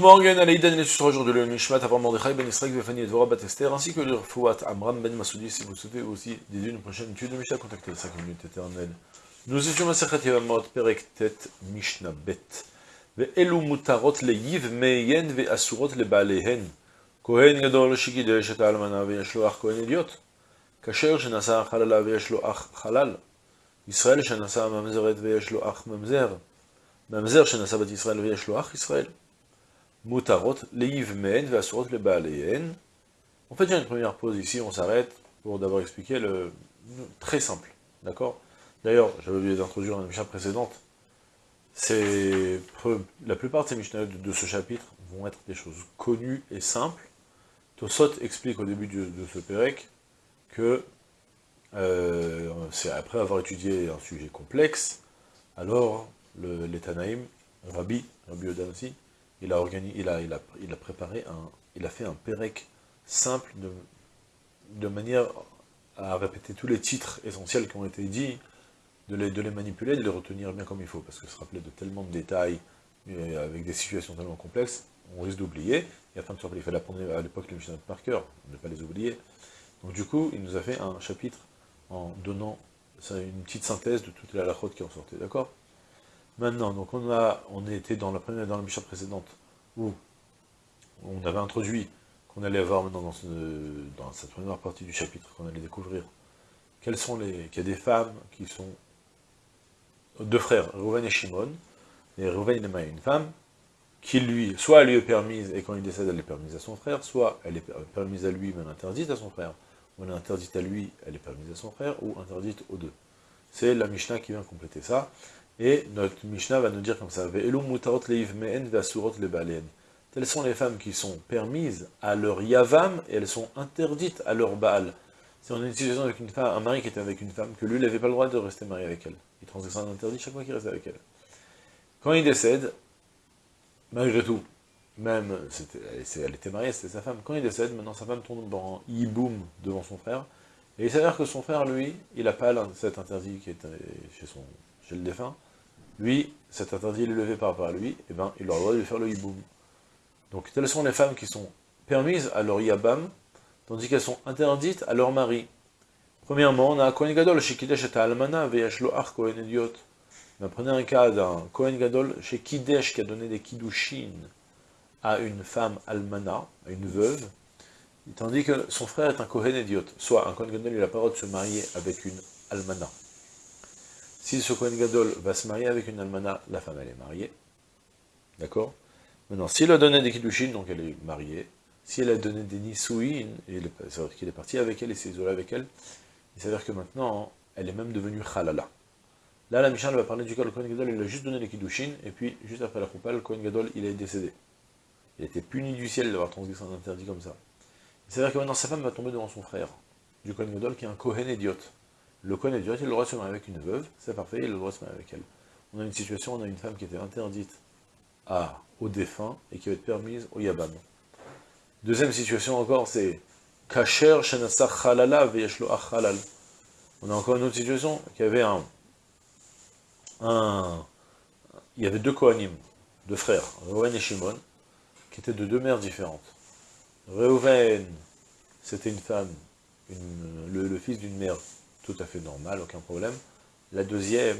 Morgan Alaïdan et sera aujourd'hui le Nishmat avant Mordechai Ben Israël Vefani et Dvorah Batester ainsi que le Fouat Amram Ben Masoudi si vous souhaitez aussi d'aider une prochaine étude de Mishnah contactez les 5 minutes éternelles. Nous étions à Sechat Yavamot Perek Tet Mishnah Bet. Ve'elu mutarot le yiv meyen ve'asurot le balehen Kohen gadol shikidesh et almana ve'yesh lo ach kohen idiot Kasher shenasa halala ve'yesh lo ach halal. Israël shenasa mamzeret ve'yesh lo ach mamzer. Mamzer shenasa bat Israël ve'yesh lo ach Israël. Mutarot, leivmen, vasurot, le baléen. En fait, a une première pause ici, on s'arrête pour d'abord expliquer le très simple, d'accord? D'ailleurs, j'avais oublié d'introduire une Mishnah précédente. La plupart de ces Mishnah de, ce chapitre vont être des choses connues et simples. Tosot explique au début de, ce Pérec que euh, c'est après avoir étudié un sujet complexe, alors l'Etanaïm, Rabbi, Rabbi Odan aussi, il a, préparé un, il fait un pérec simple de, manière à répéter tous les titres essentiels qui ont été dits, de les, manipuler, de les retenir bien comme il faut, parce que se rappeler de tellement de détails, avec des situations tellement complexes, on risque d'oublier, et afin de se rappeler, il fallait apprendre à l'époque les Mishnah par cœur, ne pas les oublier. Donc du coup, il nous a fait un chapitre en donnant une petite synthèse de toutes les halachot qui en sortaient, d'accord? Maintenant, donc on a, on était dans la première, dans la Mishnah précédente, où on avait introduit qu'on allait avoir maintenant dans, cette première partie du chapitre, qu'on allait découvrir, quelles sont les, qu'il y a des femmes qui sont deux frères, Rouven et Shimon, et Rouven a une femme, qui lui, soit elle lui est permise, et quand il décède, elle est permise à son frère, soit elle est permise à lui, mais interdite à son frère, ou elle est interdite à lui, elle est permise à son frère, ou interdite aux deux. C'est la Mishnah qui vient compléter ça, et notre Mishnah va nous dire comme ça, Telles sont les femmes qui sont permises à leur yavam, et elles sont interdites à leur baal. Si on a une situation avec une femme, un mari qui était avec une femme, que lui, il n'avait pas le droit de rester marié avec elle. Il transgressait un interdit chaque fois qu'il restait avec elle. Quand il décède, malgré tout, même, elle était mariée, c'était sa femme, quand il décède, maintenant sa femme tombe en yiboum devant son frère, et il s'avère que son frère, lui, il n'a pas cet interdit qui est chez son chez le défunt, lui, cet interdit est levé par rapport à lui, et eh ben, il aura le droit de lui faire le hiboum. Donc, telles sont les femmes qui sont permises à leur yabam, tandis qu'elles sont interdites à leur mari. Premièrement, on a Kohen Gadol chez Kidesh et Almana, Kohen Idiot. Un cas d'un Kohen Gadol chez Kidesh qui a donné des Kiddushin à une femme Almana, à une veuve, tandis que son frère est un Kohen Idiot. Soit un Kohen Gadol, il a pas le droit de se marier avec une Almana. Si ce Kohen Gadol va se marier avec une almana, la femme elle est mariée. D'accord? Maintenant, s'il a donné des kiddushin, donc elle est mariée. Si elle a donné des nisouin, c'est-à-dire qu'il est parti avec elle et s'est isolé avec elle, il s'avère que maintenant, elle est même devenue halala. Là, la Mishnah va parler du cas, le Kohen Gadol, il a juste donné les kiddushin, et puis, juste après la choupa, le Kohen Gadol, il est décédé. Il a été puni du ciel d'avoir transgressé un interdit comme ça. Il s'avère que maintenant, sa femme va tomber devant son frère, du Kohen Gadol, qui est un Kohen idiote le Kohen il a le droit de se marier avec une veuve, c'est parfait, il a le droit de se marier avec elle. On a une situation, on a une femme qui était interdite à, au défunt et qui va être permise au Yabam. Deuxième situation encore, c'est Kacher Halala Halal. On a encore une autre situation, qui avait un, un, il y avait deux Kohanim, deux frères, Reuven et Shimon, qui étaient de deux mères différentes. Reuven, c'était une femme, le fils d'une mère tout à fait normal, aucun problème. La deuxième,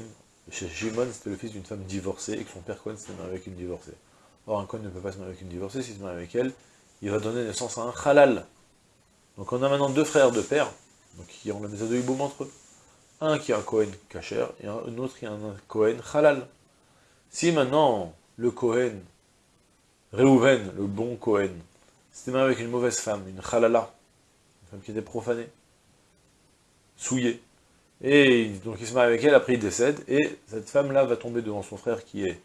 Shimon, c'était le fils d'une femme divorcée, et que son père Cohen s'était marié avec une divorcée. Or, un Cohen ne peut pas se marier avec une divorcée, s'il se marie avec elle, il va donner naissance à un halal. Donc on a maintenant deux frères de père, donc qui ont la maison de entre eux. Un qui a un Cohen kacher, et un autre qui a un Cohen halal. Si maintenant, le Cohen, Reuven, le bon Cohen, s'était marié avec une mauvaise femme, une halala, une femme qui était profanée, souillé. Et donc il se marie avec elle, après il décède, et cette femme-là va tomber devant son frère qui est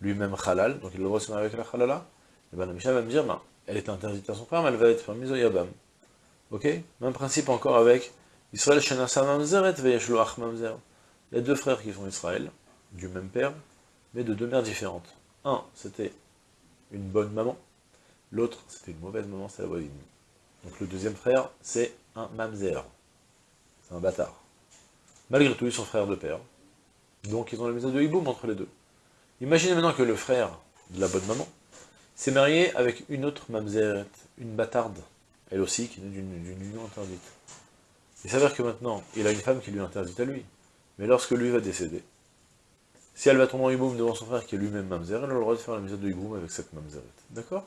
lui-même halal, donc il le se marier avec la halala, et bien la va me dire, ben, elle est interdite à son frère, mais elle va être mise au yabam. Ok? Même principe encore avec Israël Shenasa Mamzeret Ach Mamzer. Il y a deux frères qui sont Israël, du même père, mais de deux mères différentes. Un, c'était une bonne maman, l'autre, c'était une mauvaise maman, c'est la voisine. Donc le deuxième frère, c'est un mamzer un bâtard. Malgré tout, ils sont frères de père. Donc ils ont la maison de hiboum entre les deux. Imaginez maintenant que le frère de la bonne maman, s'est marié avec une autre mamzeret, une bâtarde, elle aussi, qui est d'une union interdite. Il s'avère que maintenant, il a une femme qui lui interdite à lui. Mais lorsque lui va décéder, si elle va tomber en hiboum devant son frère qui est lui-même mamzer, elle a le droit de faire la misère de hiboum avec cette mamzeret. D'accord?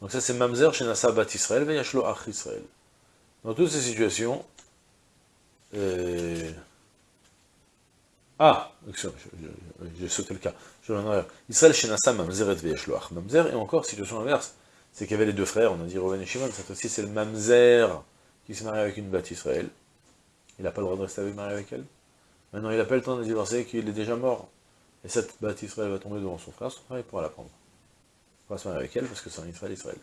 Donc ça c'est mamzer chez Bat Israël, Veyashlo Ach. Dans toutes ces situations, euh... ah, j'ai sauté le cas, je vais Israël chez Nassa Mamzeret Veyashlo Ach Mamzer, et encore situation inverse, c'est qu'il y avait les deux frères, on a dit Reuven et Shimon, cette fois-ci c'est le mamzer qui s'est marié avec une Bat Israël. Il n'a pas le droit de rester avec, marié avec elle. Maintenant, il n'a pas le temps de divorcer, qu'il est déjà mort. Et cette Bat Israël va tomber devant son frère, son frère il pourra la prendre. Il pourra se marier avec elle, parce que c'est un Israël Israël.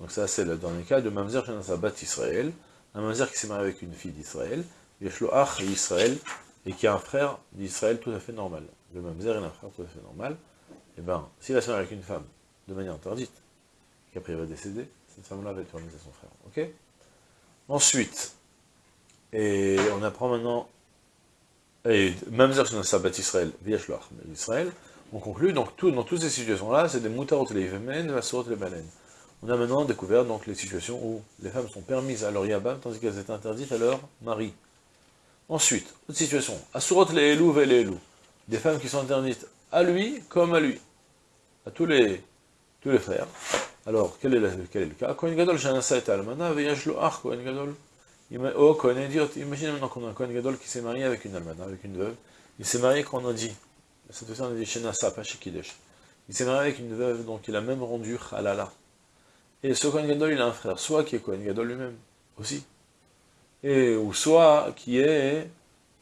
Donc ça, c'est le dernier cas de Mamzer sa Bat Israël, un Mamzer qui s'est marié avec une fille d'Israël, Yeshloach Israël, et qui a un frère d'Israël tout à fait normal. Le Mamzer, il a un frère tout à fait normal. Et eh bien, s'il se marier avec une femme de manière interdite, qu'après il va décéder, cette femme-là va être remise à son frère. Ok? Ensuite, et on apprend maintenant, et même sur Sabbat Israël, Israël, on conclut, donc dans toutes ces situations-là, c'est des moutarot les femmes, vasorot les baleines. On a maintenant découvert donc les situations où les femmes sont permises à leur yabam, tandis qu'elles étaient interdites à leur mari. Ensuite, autre situation, asurot les elou les elou, des femmes qui sont interdites à lui comme à lui, à tous les, tous les frères, alors, quel est, le, cas? Kohen Gadol, et Almana, Veyashlo Ach, Kohen Gadol. Oh, Kohen Idiot. Imaginez maintenant qu'on a un Kohen Gadol qui s'est marié avec une Almana, avec une veuve. Il s'est marié quand on a dit, cette fois on a dit Shanasa, pas chez Kidesh. Il s'est marié avec une veuve, donc il a même rendu Halala. Et ce Kohen Gadol, il a un frère, soit qui est Kohen Gadol lui-même, aussi. Et, ou soit qui est,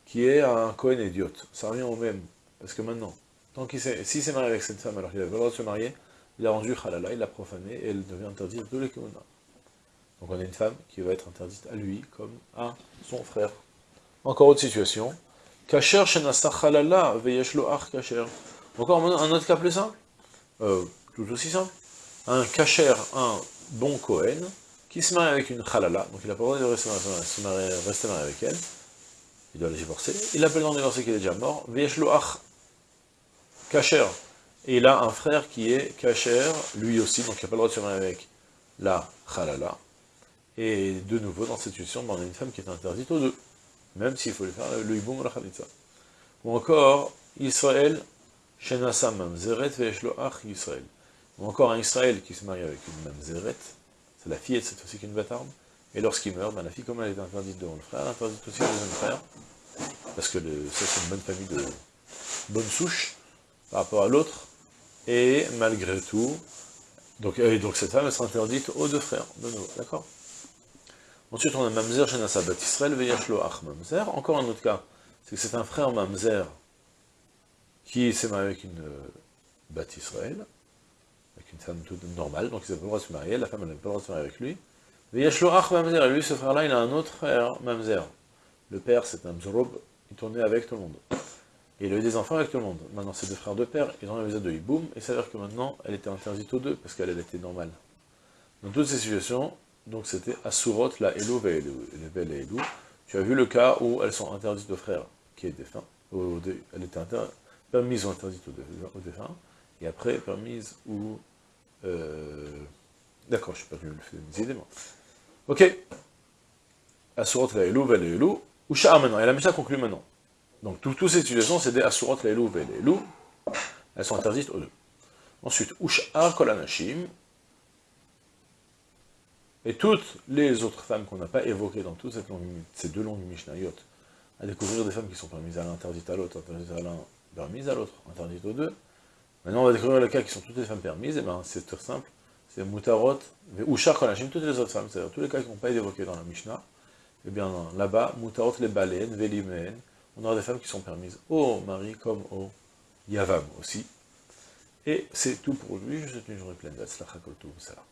qui est un Kohen Idiot. Ça revient au même. Parce que maintenant, tant qu'il s'il s'est marié avec cette femme alors qu'il avait le droit de se marier, il a rendu halala, il l'a profané, et elle devient interdite de l'ekona. Donc on a une femme qui va être interdite à lui, comme à son frère. Encore autre situation. Kacher halala, veyeshlo ach kacher. Encore un autre cas plus simple, euh, tout aussi simple. Un kacher, un bon Kohen, qui se marie avec une halala, donc il n'a pas le droit de rester, marié, rester marié avec elle, il doit la divorcer, il appelle dans le divorcer qu'il est déjà mort, veyeshlo ach kacher, et il a un frère qui est Kacher, lui aussi, donc il n'a pas le droit de se marier avec la Khalala. Et de nouveau, dans cette situation, on a une femme qui est interdite aux deux, même s'il faut lui faire le Iboum ou la Khalitza. Ou encore, Israël, Shenasa Mamzeret Veshlo Ach Israël. Ou encore un Israël qui se marie avec une Mamzeret, c'est la fille, cette fois-ci qu'une bâtarde, et lorsqu'il meurt, ben, la fille, comme elle est interdite devant le frère, elle interdite aussi au deuxième frère, parce que ça c'est une bonne famille de bonne souche, par rapport à l'autre, et malgré tout, donc, cette femme, sera interdite aux deux frères, de nouveau, d'accord? Ensuite, on a Mamzer Shenasa Bat Israël, Veyashlo Ach Mamzer. Encore un autre cas, c'est que c'est un frère Mamzer qui s'est marié avec une euh, Bat Israël, une femme toute normale, donc ils n'avaient pas le droit de se marier, la femme n'avait pas le droit de se marier avec lui. Veyashlo Ach Mamzer, et lui, ce frère-là, il a un autre frère Mamzer. Le père, c'est un Mzorob, il tournait avec tout le monde. Et il a eu des enfants avec tout le monde. Maintenant, c'est deux frères de père, ils ont un visa de hiboum, et veut dire que maintenant, elle était interdite aux deux, parce qu'elle était normale. Dans toutes ces situations, donc c'était Asurot, la Elo, la Elou. Tu as vu le cas où elles sont interdites aux frères, qui est défunt, elle était permise ou interdite aux, défunts, et après permise ou... Euh, d'accord, je ne sais pas je me des idées, moi. Ok. Asurot, la Elou, la Elou. Ou maintenant, et la Mishnah conclut maintenant. Donc, toutes ces situations, c'est des Asurot Leilou Leilou. Elles sont interdites aux deux. Ensuite, Ush'ar Kolanashim. Et toutes les autres femmes qu'on n'a pas évoquées dans toutes ces deux longues Mishnayot, à découvrir des femmes qui sont permises à l'un, interdites à l'autre, interdites à l'un, permises à l'autre, interdites aux deux. Maintenant, on va découvrir le cas qui sont toutes les femmes permises, et bien c'est très simple, c'est Mutarot, Kolanashim, toutes les autres femmes, c'est-à-dire tous les cas qui n'ont pas été évoqués dans la Mishnah, et eh bien là-bas, Mutarot les baleines, Velimen, on aura des femmes qui sont permises. Au mari comme au yavam aussi. Et c'est tout pour lui, je vous souhaite une journée pleine d'Atzlacha Koltou, salam.